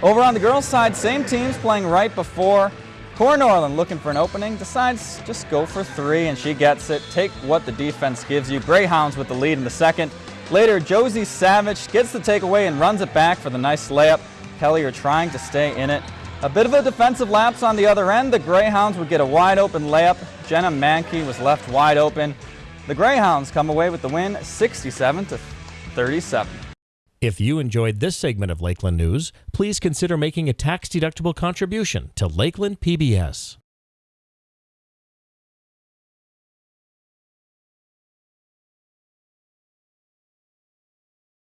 Over on the girls' side, same teams playing right before. Core Norland looking for an opening, decides just go for three, and she gets it. Take what the defense gives you. Greyhounds with the lead in the second. Later, Josie Savage gets the takeaway and runs it back for the nice layup. Kelliher trying to stay in it. A bit of a defensive lapse on the other end. The Greyhounds would get a wide open layup. Jenna Mankey was left wide open. The Greyhounds come away with the win 67 to 37. If you enjoyed this segment of Lakeland News, please consider making a tax-deductible contribution to Lakeland PBS.